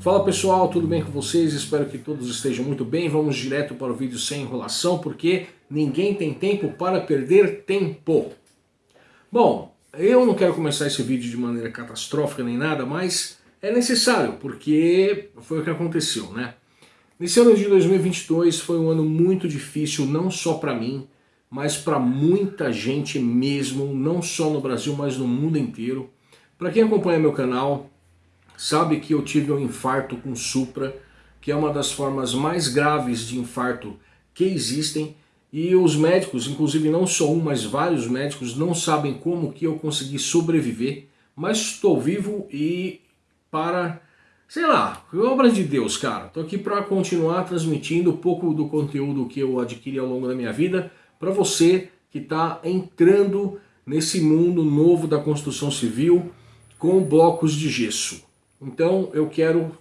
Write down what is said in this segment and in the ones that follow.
Fala pessoal, tudo bem com vocês? Espero que todos estejam muito bem. Vamos direto para o vídeo sem enrolação, porque ninguém tem tempo para perder tempo. Bom, eu não quero começar esse vídeo de maneira catastrófica nem nada, mas é necessário, porque foi o que aconteceu, né? Nesse ano de 2022 foi um ano muito difícil, não só para mim, mas para muita gente mesmo, não só no Brasil, mas no mundo inteiro. Para quem acompanha meu canal, sabe que eu tive um infarto com Supra, que é uma das formas mais graves de infarto que existem, e os médicos, inclusive não só um, mas vários médicos, não sabem como que eu consegui sobreviver, mas estou vivo e para, sei lá, obra de Deus, cara. Estou aqui para continuar transmitindo um pouco do conteúdo que eu adquiri ao longo da minha vida para você que está entrando nesse mundo novo da construção civil com blocos de gesso. Então eu quero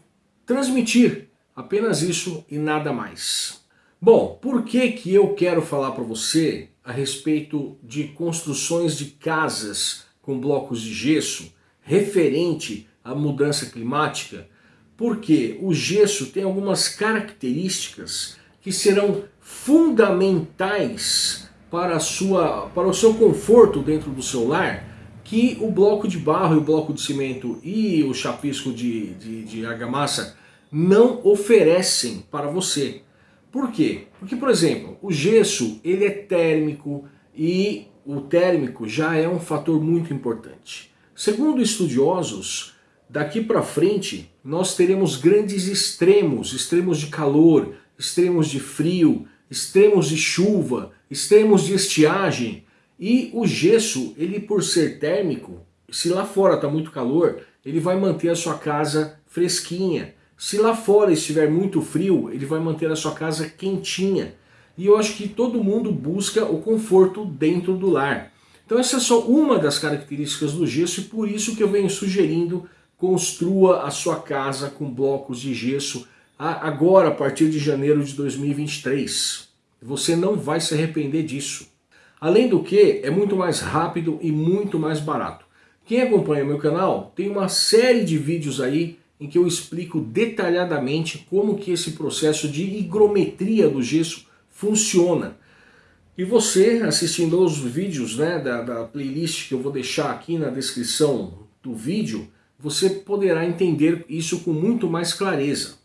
transmitir apenas isso e nada mais. Bom, por que, que eu quero falar para você a respeito de construções de casas com blocos de gesso referente à mudança climática? Porque o gesso tem algumas características que serão fundamentais para, sua, para o seu conforto dentro do seu lar que o bloco de barro e o bloco de cimento e o chapisco de, de, de argamassa não oferecem para você. Por quê? Porque, por exemplo, o gesso ele é térmico e o térmico já é um fator muito importante. Segundo estudiosos, daqui para frente nós teremos grandes extremos, extremos de calor, extremos de frio, extremos de chuva, extremos de estiagem, e o gesso, ele por ser térmico, se lá fora está muito calor, ele vai manter a sua casa fresquinha. Se lá fora estiver muito frio, ele vai manter a sua casa quentinha. E eu acho que todo mundo busca o conforto dentro do lar. Então essa é só uma das características do gesso e por isso que eu venho sugerindo construa a sua casa com blocos de gesso agora, a partir de janeiro de 2023. Você não vai se arrepender disso. Além do que, é muito mais rápido e muito mais barato. Quem acompanha meu canal, tem uma série de vídeos aí em que eu explico detalhadamente como que esse processo de higrometria do gesso funciona. E você, assistindo aos vídeos né, da, da playlist que eu vou deixar aqui na descrição do vídeo, você poderá entender isso com muito mais clareza.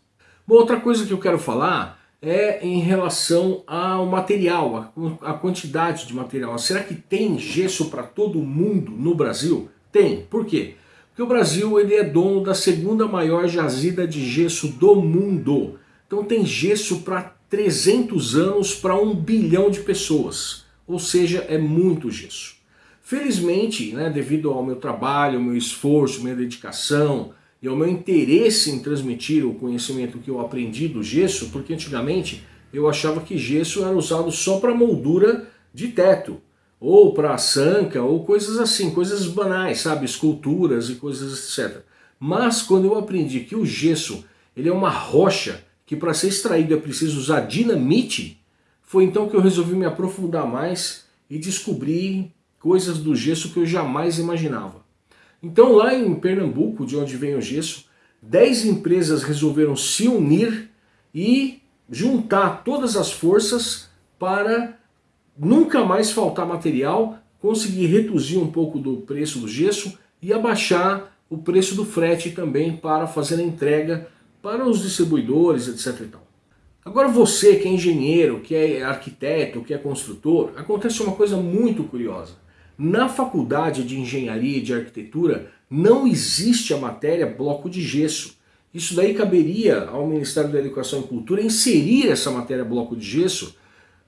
Bom, outra coisa que eu quero falar é em relação ao material, a, quantidade de material. Será que tem gesso para todo mundo no Brasil? Tem. Por quê? Porque o Brasil ele é dono da segunda maior jazida de gesso do mundo. Então tem gesso para 300 anos para um bilhão de pessoas. Ou seja, é muito gesso. Felizmente, né, devido ao meu trabalho, meu esforço, minha dedicação, e ao meu interesse em transmitir o conhecimento que eu aprendi do gesso, porque antigamente eu achava que gesso era usado só para moldura de teto, ou para sanca, ou coisas assim, coisas banais, sabe, esculturas e coisas etc. Mas quando eu aprendi que o gesso ele é uma rocha que para ser extraído é preciso usar dinamite, foi então que eu resolvi me aprofundar mais e descobrir coisas do gesso que eu jamais imaginava. Então lá em Pernambuco, de onde vem o gesso, 10 empresas resolveram se unir e juntar todas as forças para nunca mais faltar material, conseguir reduzir um pouco do preço do gesso e abaixar o preço do frete também para fazer a entrega para os distribuidores, etc. Agora você que é engenheiro, que é arquiteto, que é construtor, acontece uma coisa muito curiosa. Na faculdade de engenharia e de arquitetura não existe a matéria bloco de gesso. Isso daí caberia ao Ministério da Educação e Cultura inserir essa matéria bloco de gesso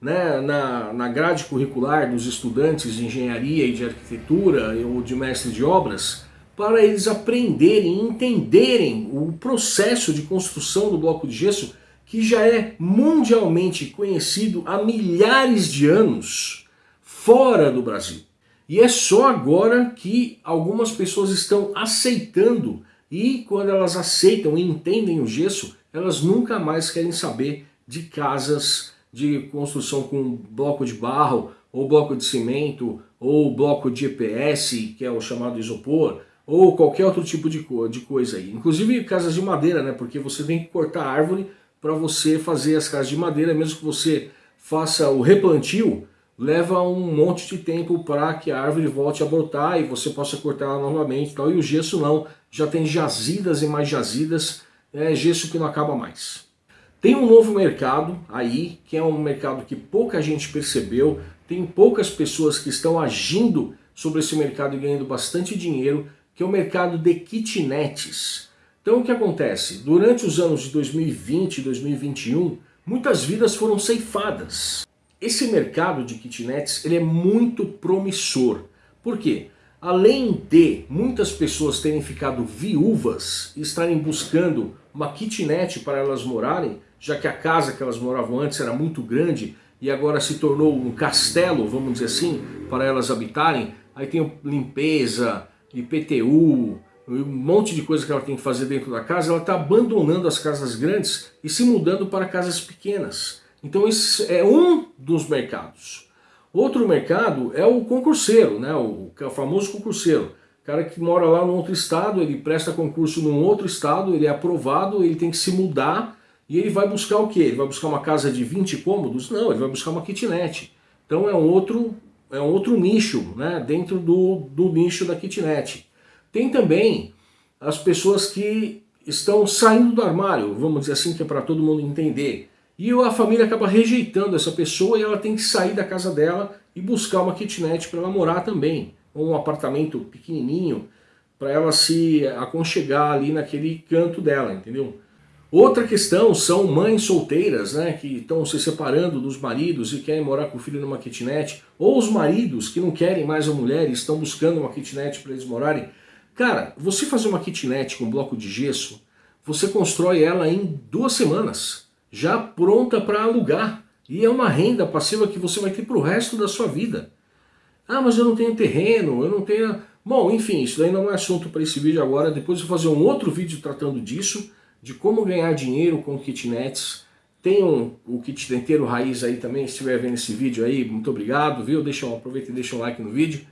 né, na, na grade curricular dos estudantes de engenharia e de arquitetura ou de mestres de obras para eles aprenderem e entenderem o processo de construção do bloco de gesso que já é mundialmente conhecido há milhares de anos fora do Brasil. E é só agora que algumas pessoas estão aceitando e quando elas aceitam e entendem o gesso, elas nunca mais querem saber de casas de construção com bloco de barro, ou bloco de cimento, ou bloco de EPS, que é o chamado isopor, ou qualquer outro tipo de, co de coisa aí. Inclusive casas de madeira, né? Porque você tem que cortar a árvore para você fazer as casas de madeira, mesmo que você faça o replantio, leva um monte de tempo para que a árvore volte a brotar e você possa cortar ela novamente. Tal. E o gesso não, já tem jazidas e mais jazidas, é gesso que não acaba mais. Tem um novo mercado aí, que é um mercado que pouca gente percebeu, tem poucas pessoas que estão agindo sobre esse mercado e ganhando bastante dinheiro, que é o mercado de kitnets. Então o que acontece? Durante os anos de 2020 e 2021, muitas vidas foram ceifadas. Esse mercado de kitnets ele é muito promissor. Por quê? Além de muitas pessoas terem ficado viúvas e estarem buscando uma kitnet para elas morarem, já que a casa que elas moravam antes era muito grande e agora se tornou um castelo, vamos dizer assim, para elas habitarem, aí tem limpeza, IPTU, um monte de coisa que ela tem que fazer dentro da casa, ela está abandonando as casas grandes e se mudando para casas pequenas. Então esse é um dos mercados. Outro mercado é o concurseiro, né? o, é o famoso concurseiro. O cara que mora lá no outro estado, ele presta concurso num outro estado, ele é aprovado, ele tem que se mudar e ele vai buscar o quê? Ele vai buscar uma casa de 20 cômodos? Não, ele vai buscar uma kitnet. Então é um outro é um outro nicho, né, dentro do, do nicho da kitnet. Tem também as pessoas que estão saindo do armário, vamos dizer assim, que é para todo mundo entender. E a família acaba rejeitando essa pessoa e ela tem que sair da casa dela e buscar uma kitnet para ela morar também. Ou um apartamento pequenininho para ela se aconchegar ali naquele canto dela, entendeu? Outra questão são mães solteiras, né, que estão se separando dos maridos e querem morar com o filho numa kitnet, ou os maridos que não querem mais a mulher e estão buscando uma kitnet para eles morarem. Cara, você fazer uma kitnet com bloco de gesso, você constrói ela em duas semanas, já pronta para alugar. E é uma renda passiva que você vai ter para o resto da sua vida. Ah, mas eu não tenho terreno, eu não tenho... Bom, enfim, isso daí não é assunto para esse vídeo agora. Depois eu vou fazer um outro vídeo tratando disso de como ganhar dinheiro com kitnets. Tem um, o kit denteiro raiz aí também, se estiver vendo esse vídeo aí, muito obrigado, viu? Deixa, aproveita e deixa um like no vídeo.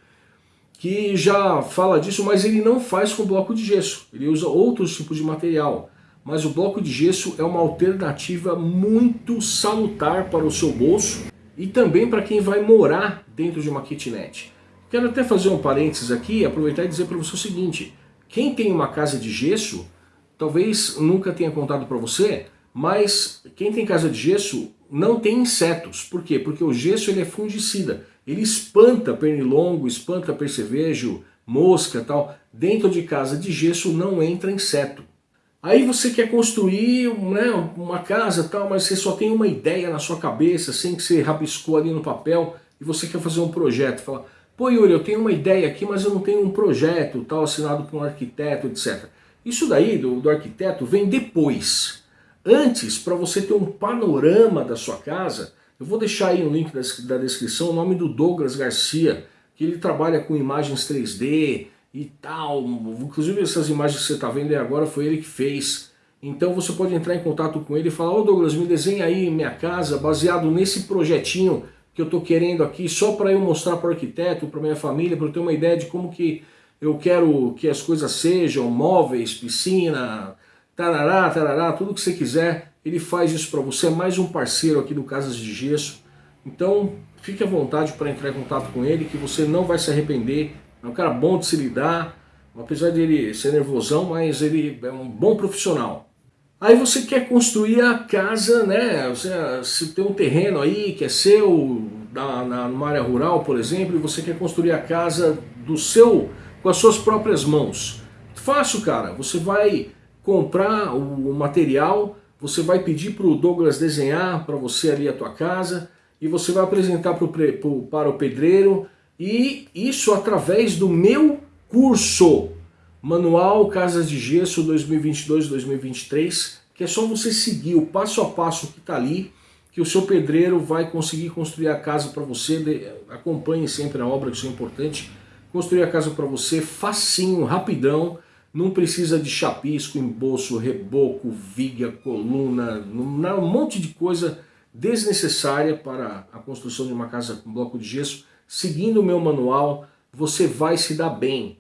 Que já fala disso, mas ele não faz com bloco de gesso. Ele usa outros tipos de material. Mas o bloco de gesso é uma alternativa muito salutar para o seu bolso e também para quem vai morar dentro de uma kitnet. Quero até fazer um parênteses aqui, aproveitar e dizer para você o seguinte, quem tem uma casa de gesso, talvez nunca tenha contado para você, mas quem tem casa de gesso não tem insetos. Por quê? Porque o gesso ele é fungicida. Ele espanta pernilongo, espanta percevejo, mosca tal. Dentro de casa de gesso não entra inseto. Aí você quer construir né, uma casa tal, mas você só tem uma ideia na sua cabeça, sem que você rabiscou ali no papel, e você quer fazer um projeto. Fala, pô Yuri, eu tenho uma ideia aqui, mas eu não tenho um projeto tal, assinado por um arquiteto, etc. Isso daí do, do arquiteto vem depois. Antes, para você ter um panorama da sua casa, eu vou deixar aí no link da, da descrição o nome do Douglas Garcia, que ele trabalha com imagens 3D e tal. Inclusive essas imagens que você está vendo agora foi ele que fez. Então você pode entrar em contato com ele e falar, ô oh, Douglas, me desenha aí minha casa baseado nesse projetinho que eu estou querendo aqui, só para eu mostrar para o arquiteto, para minha família, para eu ter uma ideia de como que eu quero que as coisas sejam móveis, piscina, tarará, tarará, tudo que você quiser, ele faz isso para você, é mais um parceiro aqui do Casas de Gesso. Então, fique à vontade para entrar em contato com ele, que você não vai se arrepender. É um cara bom de se lidar, apesar dele ser nervosão, mas ele é um bom profissional. Aí você quer construir a casa, né? Você, se tem um terreno aí que é seu, na, na, numa área rural, por exemplo, e você quer construir a casa do seu com as suas próprias mãos. Fácil, cara. Você vai comprar o material, você vai pedir para o Douglas desenhar para você ali a tua casa e você vai apresentar pro, pro, para o pedreiro e isso através do meu curso Manual Casas de Gesso 2022-2023 que é só você seguir o passo a passo que está ali que o seu pedreiro vai conseguir construir a casa para você, acompanhe sempre a obra, que isso é importante, construir a casa para você facinho, rapidão, não precisa de chapisco, embolso, reboco, viga, coluna, um monte de coisa desnecessária para a construção de uma casa com bloco de gesso. Seguindo o meu manual, você vai se dar bem.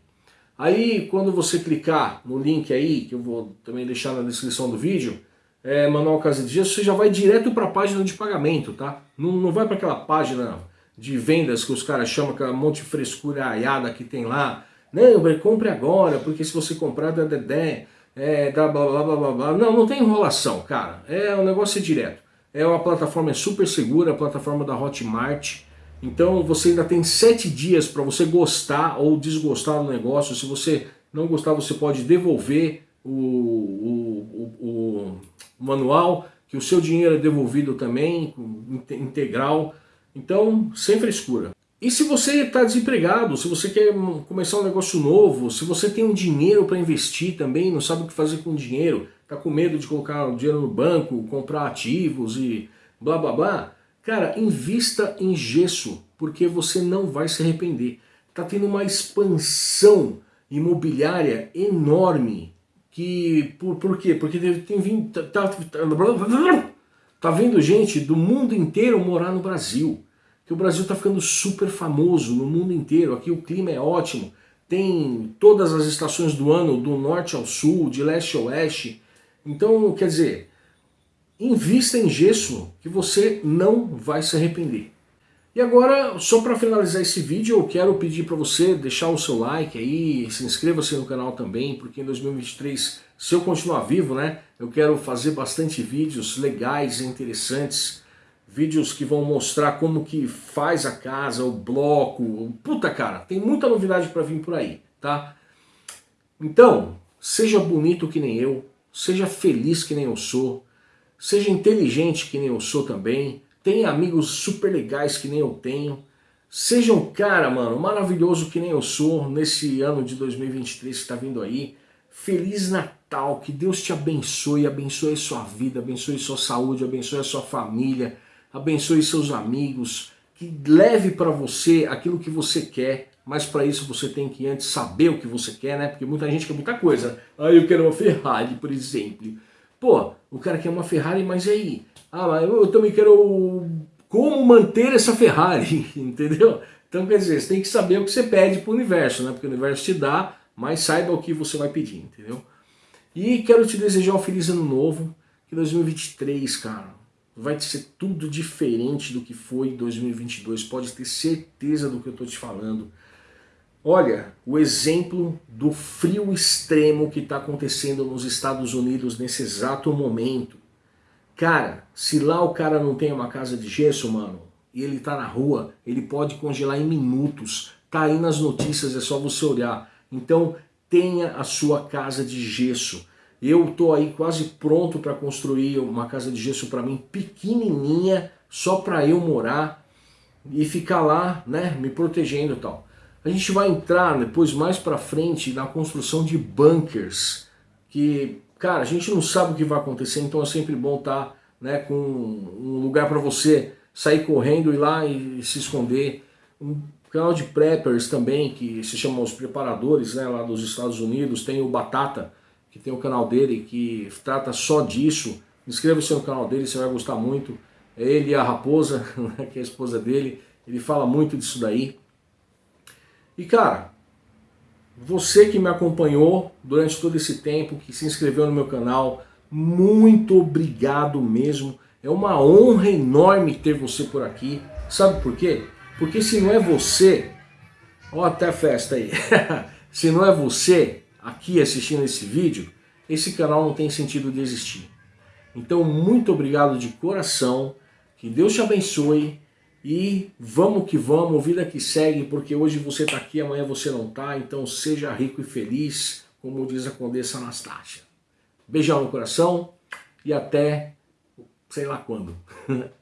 Aí quando você clicar no link aí, que eu vou também deixar na descrição do vídeo, é, Manual Casa de Gesso, você já vai direto para a página de pagamento, tá? Não, não vai para aquela página de vendas que os caras chamam, aquela monte de frescura aiada que tem lá. Não, compre agora, porque se você comprar dá dedé, é, dá blá blá blá blá blá. Não, não tem enrolação, cara. É o negócio é direto. É uma plataforma é super segura, a plataforma da Hotmart. Então você ainda tem sete dias para você gostar ou desgostar do negócio. Se você não gostar, você pode devolver o, o, o, o manual, que o seu dinheiro é devolvido também, integral. Então, sem frescura. E se você está desempregado, se você quer começar um negócio novo, se você tem um dinheiro para investir também, não sabe o que fazer com o dinheiro, está com medo de colocar o dinheiro no banco, comprar ativos e blá blá blá, cara, invista em gesso, porque você não vai se arrepender. Está tendo uma expansão imobiliária enorme. Que, por, por quê? Porque tem vindo, tá, tá, tá, tá gente do mundo inteiro morar no Brasil que o Brasil está ficando super famoso no mundo inteiro. Aqui o clima é ótimo, tem todas as estações do ano, do norte ao sul, de leste a oeste. Então, quer dizer, invista em gesso que você não vai se arrepender. E agora, só para finalizar esse vídeo, eu quero pedir para você deixar o seu like aí, se inscreva-se no canal também, porque em 2023, se eu continuar vivo, né, eu quero fazer bastante vídeos legais e interessantes, vídeos que vão mostrar como que faz a casa, o bloco, puta cara, tem muita novidade para vir por aí, tá? Então, seja bonito que nem eu, seja feliz que nem eu sou, seja inteligente que nem eu sou também, tenha amigos super legais que nem eu tenho, seja um cara, mano, maravilhoso que nem eu sou nesse ano de 2023 que está vindo aí, Feliz Natal, que Deus te abençoe, abençoe sua vida, abençoe sua saúde, abençoe sua família, abençoe seus amigos, que leve para você aquilo que você quer, mas para isso você tem que antes saber o que você quer, né? Porque muita gente quer muita coisa. Ah, eu quero uma Ferrari, por exemplo. Pô, o cara quer uma Ferrari, mas aí? Ah, mas eu também quero como manter essa Ferrari, entendeu? Então, quer dizer, você tem que saber o que você pede para o universo, né? Porque o universo te dá, mas saiba o que você vai pedir, entendeu? E quero te desejar um feliz ano novo, que 2023, cara, vai ser tudo diferente do que foi em 2022, pode ter certeza do que eu estou te falando. Olha, o exemplo do frio extremo que está acontecendo nos Estados Unidos nesse exato momento. Cara, se lá o cara não tem uma casa de gesso, mano, e ele tá na rua, ele pode congelar em minutos. Tá aí nas notícias, é só você olhar. Então, tenha a sua casa de gesso. Eu tô aí quase pronto para construir uma casa de gesso para mim, pequenininha, só para eu morar e ficar lá, né, me protegendo e tal. A gente vai entrar depois mais para frente na construção de bunkers, que, cara, a gente não sabe o que vai acontecer, então é sempre bom estar, tá, né, com um lugar para você sair correndo, ir lá e se esconder. Um canal de preppers também, que se chamam os preparadores, né, lá dos Estados Unidos, tem o Batata, que tem o canal dele que trata só disso. Inscreva-se no canal dele, você vai gostar muito. É ele e a Raposa, né, que é a esposa dele, ele fala muito disso daí. E cara, você que me acompanhou durante todo esse tempo, que se inscreveu no meu canal, muito obrigado mesmo. É uma honra enorme ter você por aqui. Sabe por quê? Porque se não é você, ó até a festa aí, se não é você, aqui assistindo esse vídeo, esse canal não tem sentido de existir. Então, muito obrigado de coração, que Deus te abençoe e vamos que vamos, vida que segue, porque hoje você está aqui, amanhã você não está, então seja rico e feliz, como diz a Condessa Anastácia. Beijão no coração e até sei lá quando.